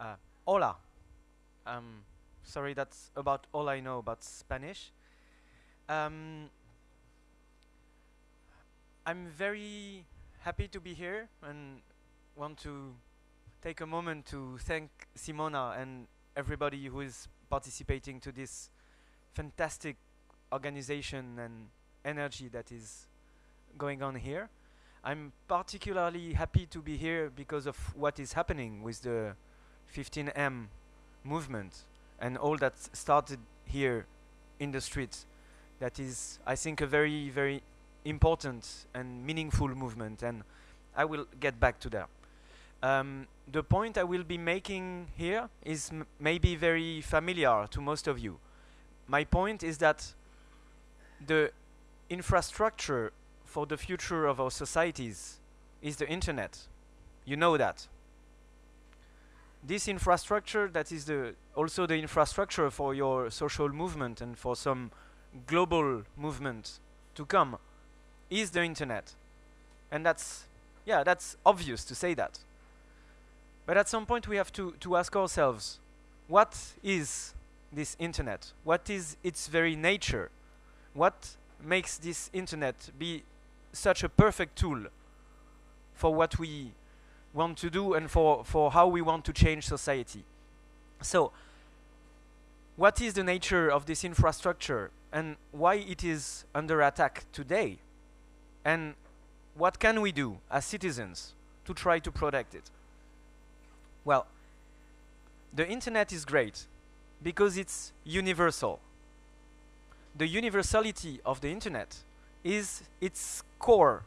Uh, hola. Um, sorry, that's about all I know about Spanish. Um, I'm very happy to be here and want to take a moment to thank Simona and everybody who is participating to this fantastic organization and energy that is going on here. I'm particularly happy to be here because of what is happening with the 15M movement and all that started here in the streets. That is, I think, a very, very important and meaningful movement, and I will get back to that. Um, the point I will be making here is maybe very familiar to most of you. My point is that the infrastructure for the future of our societies is the internet. You know that. This infrastructure that is the also the infrastructure for your social movement and for some global movement to come is the internet. And that's yeah, that's obvious to say that. But at some point we have to, to ask ourselves, what is this internet? What is its very nature? What makes this internet be such a perfect tool for what we want to do and for, for how we want to change society. So, what is the nature of this infrastructure and why it is under attack today? And what can we do as citizens to try to protect it? Well, the internet is great because it's universal. The universality of the internet is its core,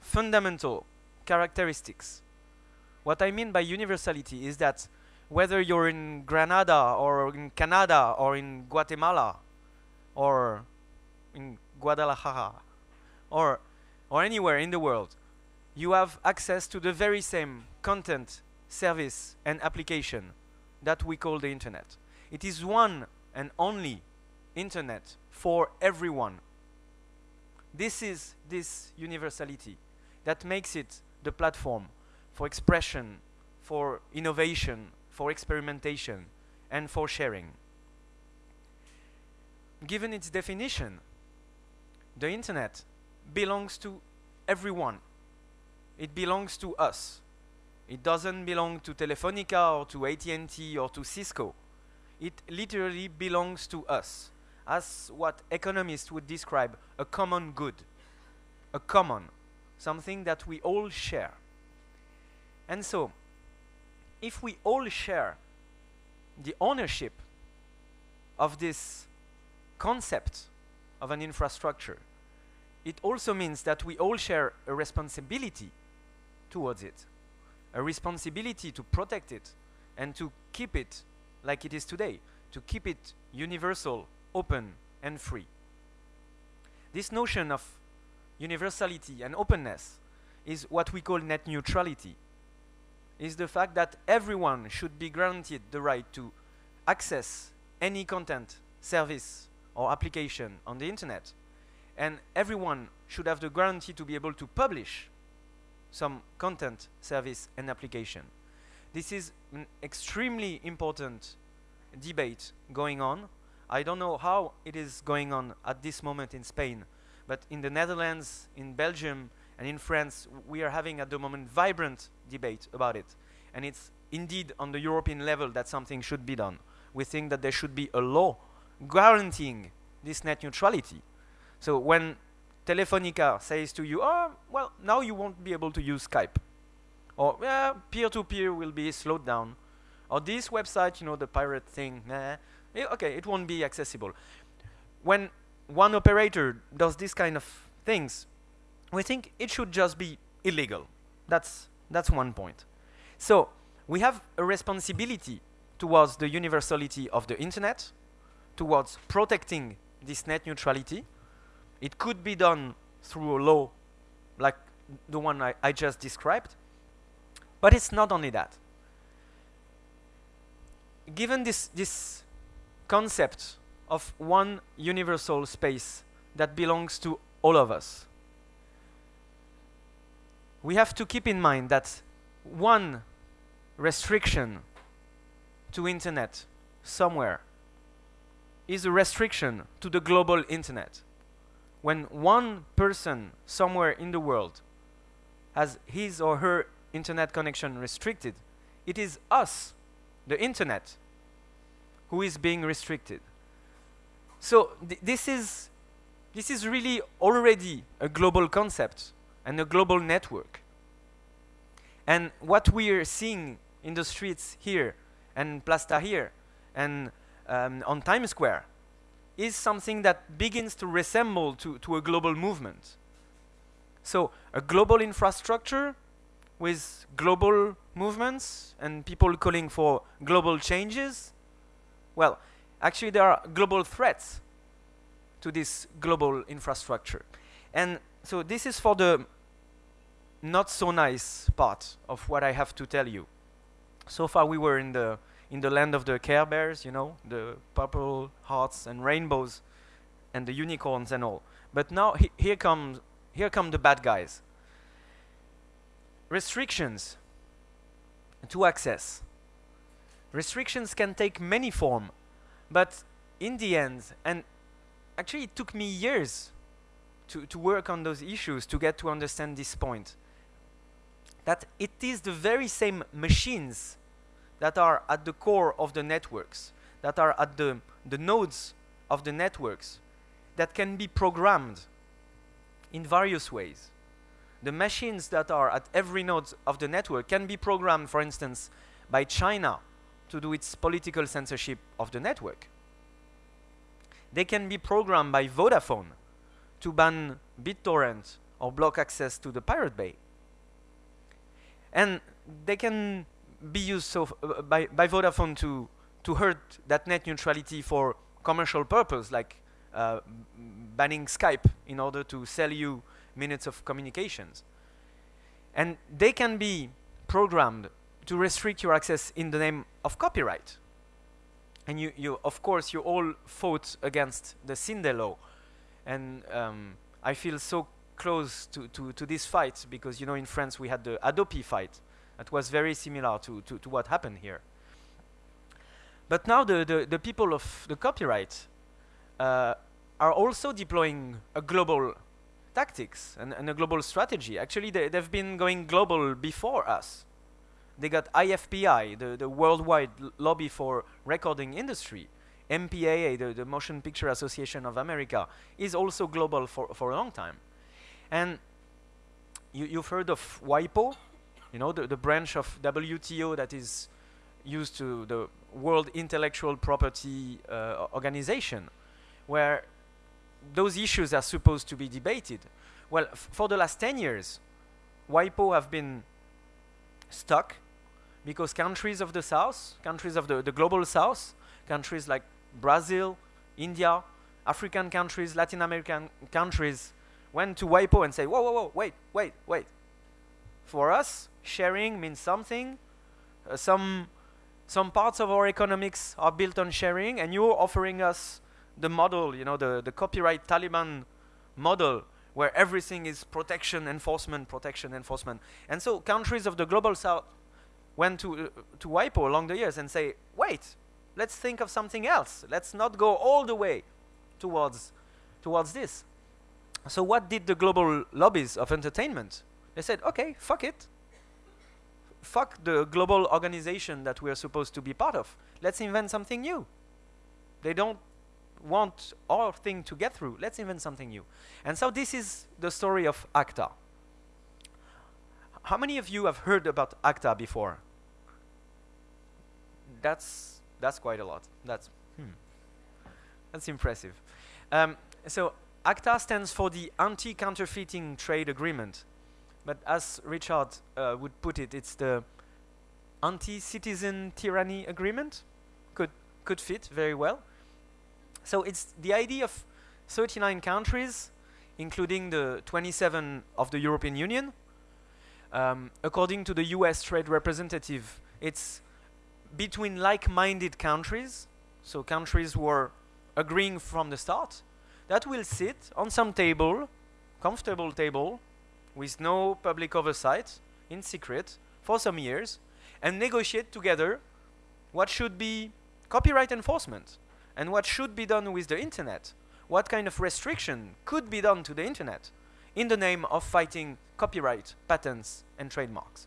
fundamental characteristics. What I mean by universality is that whether you're in Granada or in Canada or in Guatemala or in Guadalajara or or anywhere in the world, you have access to the very same content, service and application that we call the internet. It is one and only internet for everyone this is this universality that makes it the platform for expression, for innovation, for experimentation, and for sharing. Given its definition, the internet belongs to everyone. It belongs to us. It doesn't belong to Telefonica or to AT&T or to Cisco. It literally belongs to us as what economists would describe a common good, a common, something that we all share. And so, if we all share the ownership of this concept of an infrastructure, it also means that we all share a responsibility towards it, a responsibility to protect it and to keep it like it is today, to keep it universal open and free. This notion of universality and openness is what we call net neutrality. Is the fact that everyone should be granted the right to access any content, service, or application on the internet. And everyone should have the guarantee to be able to publish some content, service, and application. This is an extremely important debate going on I don't know how it is going on at this moment in Spain, but in the Netherlands, in Belgium, and in France, we are having at the moment vibrant debate about it. And it's indeed on the European level that something should be done. We think that there should be a law guaranteeing this net neutrality. So when Telefonica says to you, oh, well, now you won't be able to use Skype. Or peer-to-peer -peer will be slowed down. Or this website, you know, the pirate thing, nah, Eh, okay, it won't be accessible. When one operator does this kind of things, we think it should just be illegal. That's, that's one point. So we have a responsibility towards the universality of the internet, towards protecting this net neutrality. It could be done through a law like the one I, I just described. But it's not only that. Given this, this concept of one universal space that belongs to all of us. We have to keep in mind that one restriction to internet somewhere is a restriction to the global internet. When one person somewhere in the world has his or her internet connection restricted, it is us, the internet, who is being restricted. So th this is this is really already a global concept and a global network. And what we are seeing in the streets here and Place here, and um, on Times Square is something that begins to resemble to, to a global movement. So a global infrastructure with global movements and people calling for global changes, well, actually there are global threats to this global infrastructure. And so this is for the not so nice part of what I have to tell you. So far we were in the in the land of the Care Bears, you know, the purple hearts and rainbows and the unicorns and all. But now he here comes here come the bad guys. Restrictions to access. Restrictions can take many form, but in the end, and actually it took me years to, to work on those issues to get to understand this point, that it is the very same machines that are at the core of the networks, that are at the, the nodes of the networks, that can be programmed in various ways. The machines that are at every node of the network can be programmed, for instance, by China to do its political censorship of the network. They can be programmed by Vodafone to ban BitTorrent or block access to the Pirate Bay. And they can be used so uh, by, by Vodafone to, to hurt that net neutrality for commercial purpose, like uh, banning Skype in order to sell you minutes of communications. And they can be programmed to restrict your access in the name of copyright. And you, you of course, you all fought against the Sinde law. And um, I feel so close to, to, to this fight because, you know, in France we had the Hadopi fight that was very similar to, to, to what happened here. But now the, the, the people of the copyright uh, are also deploying a global tactics and, and a global strategy. Actually, they, they've been going global before us. They got IFPI, the, the worldwide lobby for recording industry. MPAA, the, the Motion Picture Association of America, is also global for, for a long time. And you, you've heard of WIPO, you know, the, the branch of WTO that is used to the World Intellectual Property uh, Organization, where those issues are supposed to be debated. Well, for the last 10 years, WIPO have been stuck because countries of the South, countries of the, the global South, countries like Brazil, India, African countries, Latin American countries went to WIPO and say, whoa, whoa, whoa, wait, wait, wait. For us, sharing means something. Uh, some, some parts of our economics are built on sharing, and you're offering us the model, you know, the, the copyright Taliban model, where everything is protection, enforcement, protection, enforcement. And so countries of the global south went to, uh, to WIPO along the years and say, wait, let's think of something else. Let's not go all the way towards, towards this. So what did the global lobbies of entertainment? They said, okay, fuck it. Fuck the global organization that we are supposed to be part of. Let's invent something new. They don't want our thing to get through. Let's invent something new. And so this is the story of ACTA. How many of you have heard about ACTA before? That's that's quite a lot. That's hmm. That's impressive. Um, so ACTA stands for the Anti-Counterfeiting Trade Agreement, but as Richard uh, would put it, it's the Anti-Citizen Tyranny Agreement. Could could fit very well. So it's the idea of 39 countries, including the 27 of the European Union. Um, according to the US trade representative, it's between like-minded countries, so countries who are agreeing from the start, that will sit on some table, comfortable table, with no public oversight, in secret, for some years, and negotiate together what should be copyright enforcement, and what should be done with the internet, what kind of restriction could be done to the internet in the name of fighting copyright, patents, and trademarks.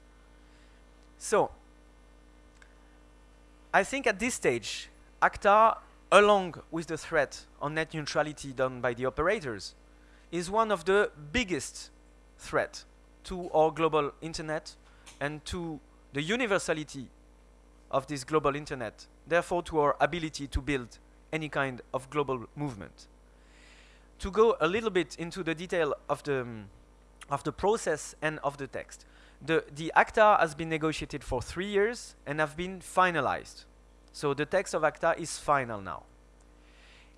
So, I think at this stage, ACTA, along with the threat on net neutrality done by the operators, is one of the biggest threat to our global internet and to the universality of this global internet, therefore to our ability to build any kind of global movement. To go a little bit into the detail of the, um, of the process and of the text. The, the ACTA has been negotiated for three years and have been finalized. So the text of ACTA is final now.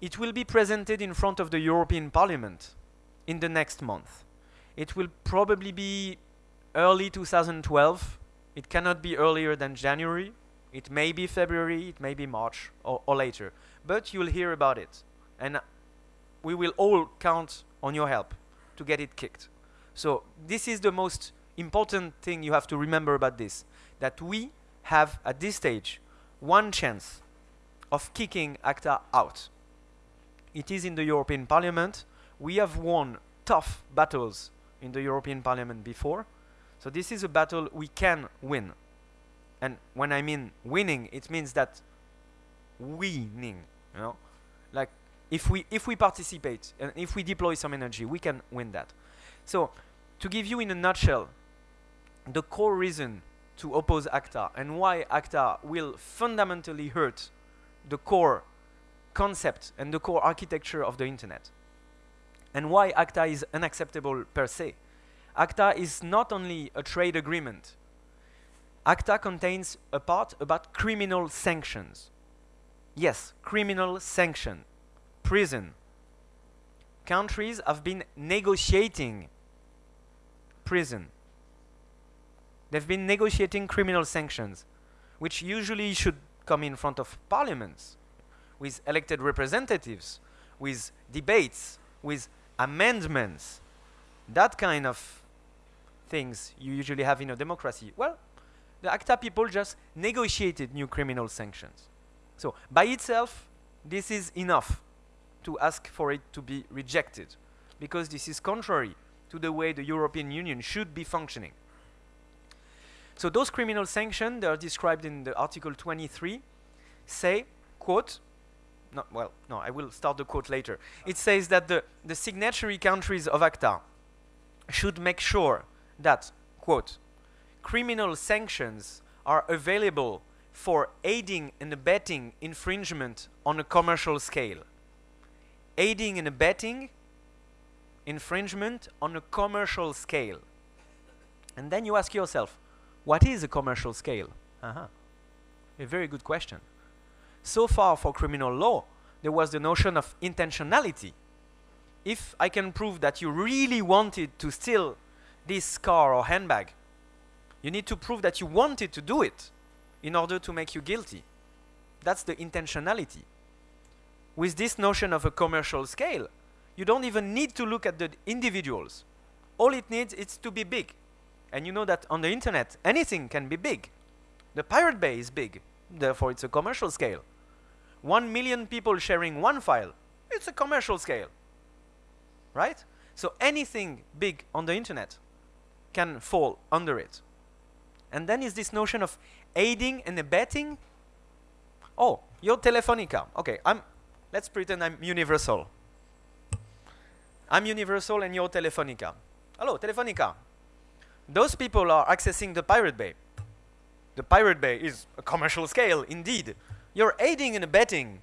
It will be presented in front of the European Parliament in the next month. It will probably be early 2012. It cannot be earlier than January. It may be February, it may be March or, or later. But you'll hear about it. And we will all count on your help to get it kicked. So this is the most important thing you have to remember about this. That we have, at this stage, one chance of kicking ACTA out. It is in the European Parliament. We have won tough battles in the European Parliament before. So this is a battle we can win. And when I mean winning, it means that winning, you know? Like if we if we participate and if we deploy some energy, we can win that. So to give you in a nutshell the core reason to oppose ACTA and why ACTA will fundamentally hurt the core concept and the core architecture of the internet and why ACTA is unacceptable per se. ACTA is not only a trade agreement. ACTA contains a part about criminal sanctions. Yes, criminal sanction, prison. Countries have been negotiating prison. They've been negotiating criminal sanctions, which usually should come in front of parliaments, with elected representatives, with debates, with amendments, that kind of things you usually have in a democracy. Well, the ACTA people just negotiated new criminal sanctions. So by itself, this is enough to ask for it to be rejected because this is contrary to the way the European Union should be functioning. So those criminal sanctions, they are described in the Article 23, say, quote, no, well, no, I will start the quote later. It says that the, the signatory countries of ACTA should make sure that, quote, criminal sanctions are available for aiding and abetting infringement on a commercial scale. Aiding and abetting infringement on a commercial scale. And then you ask yourself, what is a commercial scale? Uh -huh. A very good question. So far for criminal law, there was the notion of intentionality. If I can prove that you really wanted to steal this car or handbag, you need to prove that you wanted to do it in order to make you guilty. That's the intentionality. With this notion of a commercial scale, you don't even need to look at the individuals. All it needs is to be big. And you know that on the internet, anything can be big. The Pirate Bay is big, therefore it's a commercial scale. 1 million people sharing one file, it's a commercial scale. Right? So anything big on the internet can fall under it. And then is this notion of aiding and abetting. Oh, you're Telefonica. Okay, I'm let's pretend I'm universal. I'm universal and you're Telefonica. Hello, Telefonica. Those people are accessing the Pirate Bay. The Pirate Bay is a commercial scale, indeed. You're aiding and abetting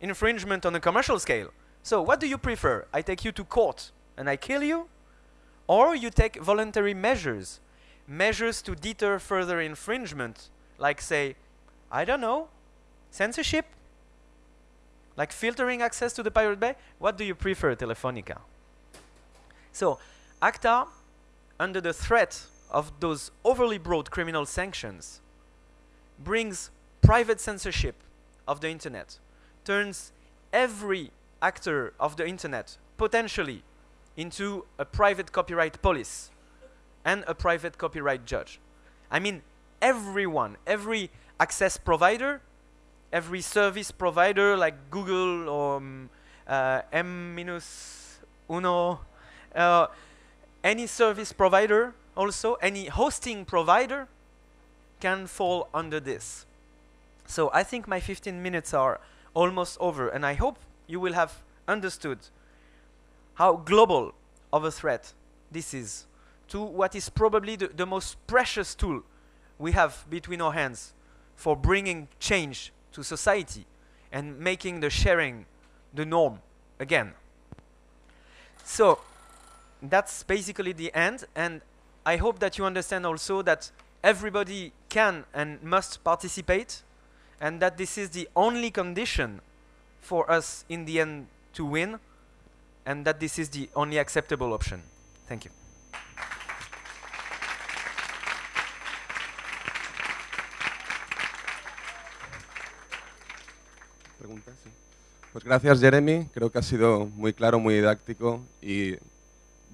infringement on a commercial scale. So what do you prefer? I take you to court and I kill you? Or you take voluntary measures, measures to deter further infringement, like say, I don't know, censorship? Like filtering access to the Pirate Bay? What do you prefer, Telefonica? So, ACTA, under the threat of those overly broad criminal sanctions, brings private censorship of the internet turns every actor of the internet potentially into a private copyright police and a private copyright judge. I mean, everyone, every access provider, every service provider like Google or um, uh, M-Uno, uh, any service provider also, any hosting provider can fall under this. So I think my 15 minutes are almost over and I hope you will have understood how global of a threat this is to what is probably the, the most precious tool we have between our hands for bringing change to society and making the sharing the norm again. So that's basically the end and I hope that you understand also that everybody can and must participate and that this is the only condition for us in the end to win and that this is the only acceptable option. Thank you. Pues gracias Jeremy, creo que ha sido muy claro, muy didáctico y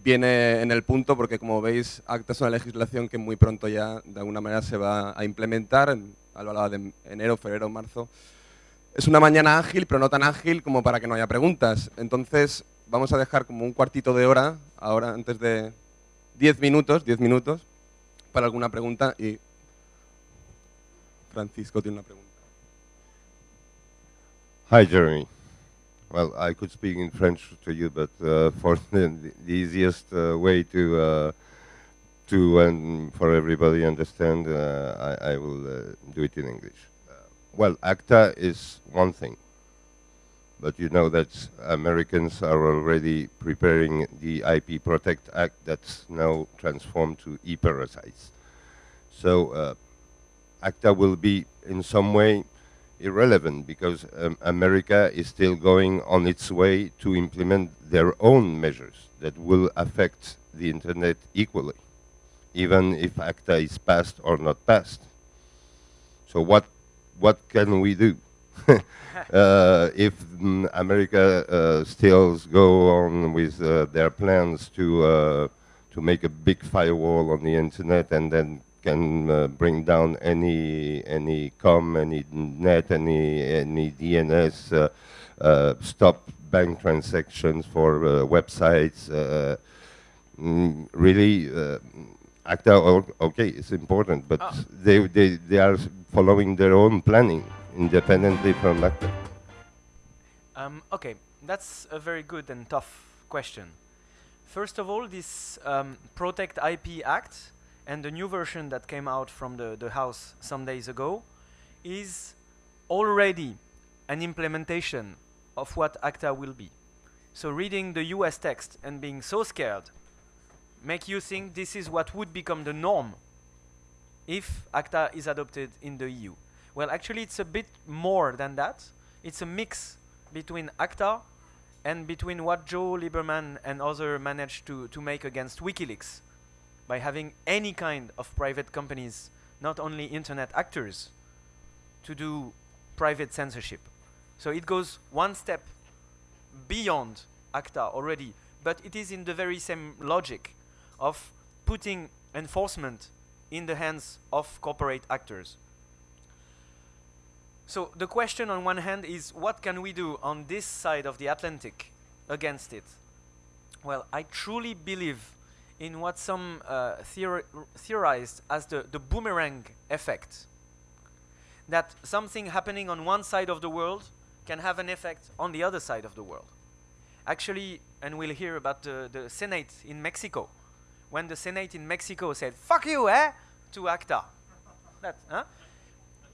viene en el punto porque como veis ACTA es una legislación que muy pronto ya de alguna manera se va a implementar, hablaba de enero, febrero, marzo. Es una mañana ágil, pero no tan ágil como para que no haya preguntas. Entonces vamos a dejar como un cuartito de hora, ahora antes de 10 minutos, 10 minutos, para alguna pregunta y Francisco tiene una pregunta. Hi, Jeremy. Well, I could speak in French to you, but uh, for the, the easiest uh, way to uh, to and for everybody understand, uh, I, I, will uh, do it in English. Uh, well, ACTA is one thing, but you know that Americans are already preparing the IP Protect Act that's now transformed to e-parasites. So ACTA will be in some way irrelevant because um, America is still going on its way to implement their own measures that will affect the internet equally, even if ACTA is passed or not passed. So what, what can we do? uh, if mm, America uh, still go on with uh, their plans to, uh, to make a big firewall on the internet and then can uh, bring down any any com, any net, any any DNS, uh, uh, stop bank transactions for uh, websites. Uh, mm, really, uh, ACTA, okay, it's important, but oh. they, they, they are following their own planning independently from ACTA. Um, okay, that's a very good and tough question. First of all, this um, Protect IP Act and the new version that came out from the, the house some days ago is already an implementation of what ACTA will be. So reading the US text and being so scared make you think this is what would become the norm if ACTA is adopted in the EU. Well, actually, it's a bit more than that. It's a mix between ACTA and between what Joe Lieberman and others managed to, to make against WikiLeaks by having any kind of private companies, not only internet actors, to do private censorship. So it goes one step beyond ACTA already, but it is in the very same logic of putting enforcement in the hands of corporate actors. So the question on one hand is what can we do on this side of the Atlantic against it? Well, I truly believe in what some uh, theorized as the, the boomerang effect. That something happening on one side of the world can have an effect on the other side of the world. Actually, and we'll hear about the, the Senate in Mexico, when the Senate in Mexico said, fuck you, eh, to ACTA. that, huh?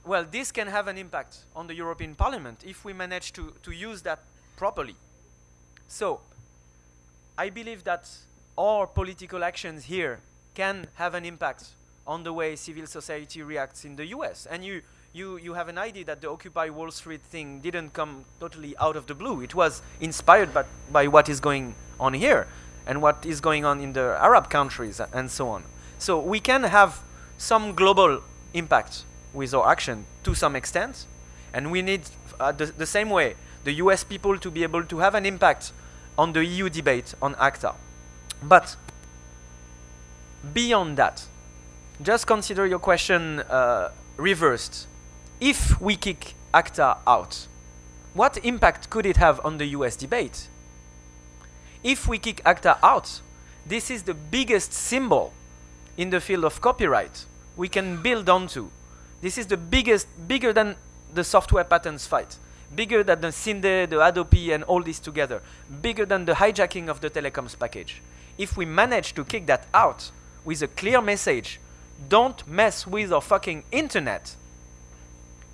Well, this can have an impact on the European Parliament if we manage to, to use that properly. So, I believe that our political actions here can have an impact on the way civil society reacts in the US. And you, you, you have an idea that the Occupy Wall Street thing didn't come totally out of the blue. It was inspired by, by what is going on here and what is going on in the Arab countries and so on. So we can have some global impact with our action to some extent. And we need, uh, the, the same way, the US people to be able to have an impact on the EU debate on ACTA. But beyond that, just consider your question uh, reversed. if we kick ACTA out, what impact could it have on the US debate? If we kick ACTA out, this is the biggest symbol in the field of copyright we can build onto. This is the biggest, bigger than the software patents fight, bigger than the Sinde, the Hadopi, and all this together, bigger than the hijacking of the telecoms package. If we manage to kick that out with a clear message, don't mess with our fucking internet,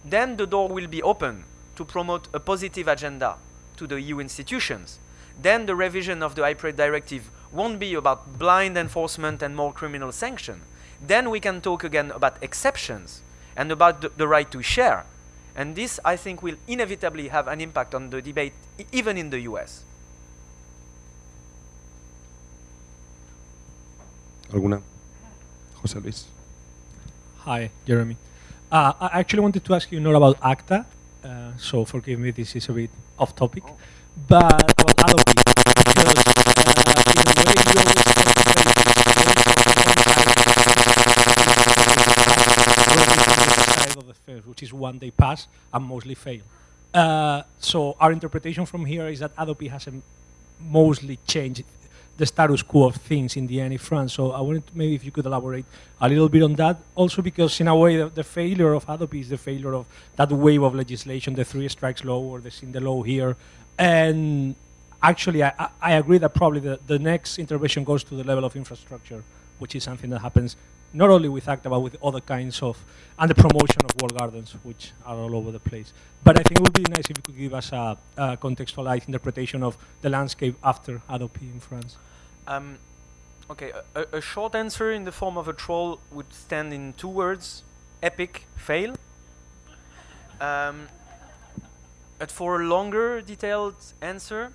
then the door will be open to promote a positive agenda to the EU institutions. Then the revision of the IPRED directive won't be about blind enforcement and more criminal sanction. Then we can talk again about exceptions and about the, the right to share. And this, I think, will inevitably have an impact on the debate, even in the US. ¿Alguna? José Luis. Hi, Jeremy. Uh, I actually wanted to ask you not about ACTA, uh, so forgive me, this is a bit off topic, but about Hadopi, because uh, in a way you of the fence, which is one they pass and mostly fail. Uh, so our interpretation from here is that Hadopi has mostly changed the status quo of things in the end in France. So I wanted to maybe if you could elaborate a little bit on that. Also because in a way the, the failure of Hadopi is the failure of that wave of legislation, the three strikes law or the Sinde law here. And actually I, I agree that probably the, the next intervention goes to the level of infrastructure, which is something that happens not only with ACTA, but with other kinds of, and the promotion of walled gardens, which are all over the place. But I think it would be nice if you could give us a, a contextualized interpretation of the landscape after Hadopi in France. Um, okay, a, a, short answer in the form of a troll would stand in two words, epic fail. Um, but for a longer detailed answer,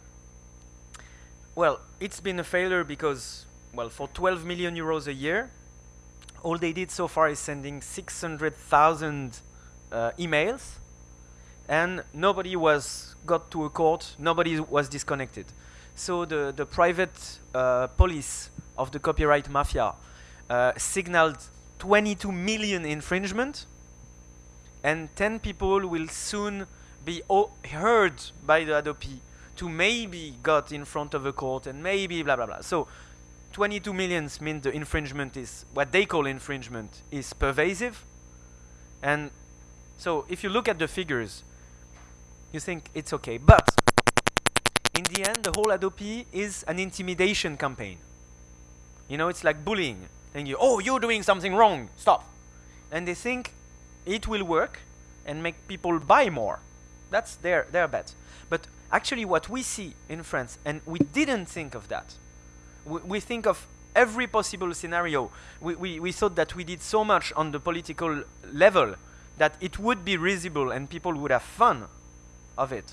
well, it's been a failure because, well, for 12 million euros a year, all they did so far is sending 600,000 uh, emails and nobody was got to a court, nobody was disconnected. So the, the private uh, police of the copyright mafia uh, signaled 22 million infringement and 10 people will soon be heard by the Hadopi to maybe got in front of a court and maybe blah blah blah. So 22 millions mean the infringement is what they call infringement is pervasive. And so if you look at the figures, you think it's okay. But in the end, the whole Hadopi is an intimidation campaign. You know, it's like bullying. Saying you, oh, you're doing something wrong, stop. And they think it will work and make people buy more. That's their, their bet. But actually what we see in France, and we didn't think of that, we, we think of every possible scenario. We, we, we thought that we did so much on the political level that it would be risible and people would have fun of it.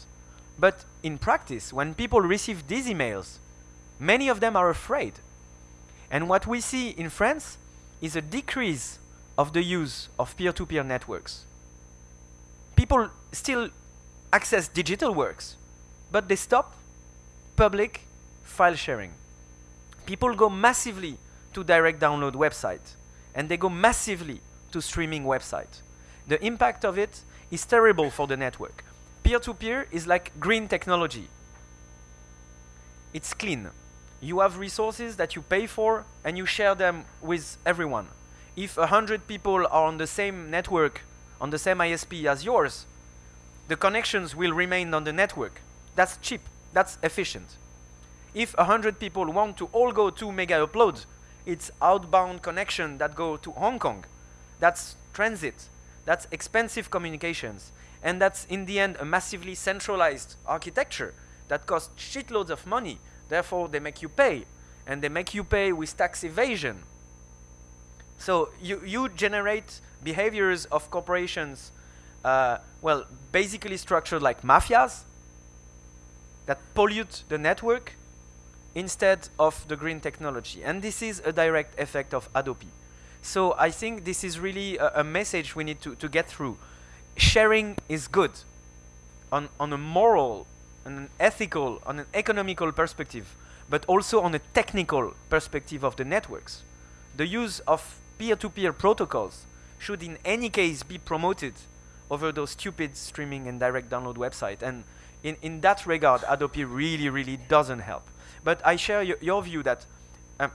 But in practice, when people receive these emails, many of them are afraid. And what we see in France is a decrease of the use of peer-to-peer -peer networks. People still access digital works, but they stop public file sharing people go massively to direct download websites, and they go massively to streaming websites. The impact of it is terrible for the network. Peer-to-peer -peer is like green technology. It's clean. You have resources that you pay for and you share them with everyone. If a hundred people are on the same network, on the same ISP as yours, the connections will remain on the network. That's cheap. That's efficient. If 100 people want to all go to mega upload, it's outbound connection that go to Hong Kong. That's transit. That's expensive communications. And that's in the end a massively centralized architecture that costs shitloads of money. Therefore, they make you pay. And they make you pay with tax evasion. So you, you generate behaviors of corporations, uh, well, basically structured like mafias that pollute the network instead of the green technology. And this is a direct effect of Hadopi. So I think this is really a, a message we need to, to get through. Sharing is good on, on a moral, on an ethical, on an economical perspective, but also on a technical perspective of the networks. The use of peer-to-peer -peer protocols should in any case be promoted over those stupid streaming and direct download website. And in, in that regard, Hadopi really, really doesn't help. But I share your, view that um,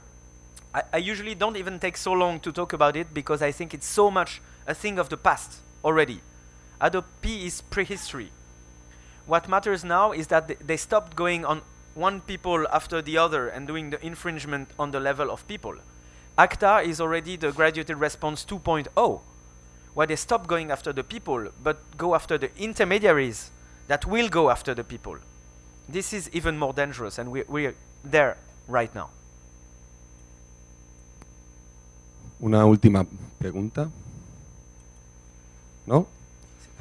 I, I usually don't even take so long to talk about it because I think it's so much a thing of the past already. Adobe P is prehistory. What matters now is that th- they stopped going on one people after the other and doing the infringement on the level of people. ACTA is already the graduated response 2.0, where they stop going after the people, but go after the intermediaries that will go after the people. This is even more dangerous, and we, we're there right now. Una última pregunta. ¿No?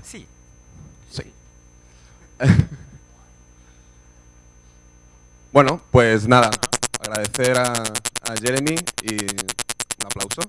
Sí. Sí. bueno, pues nada, agradecer a, Jeremy y un aplauso.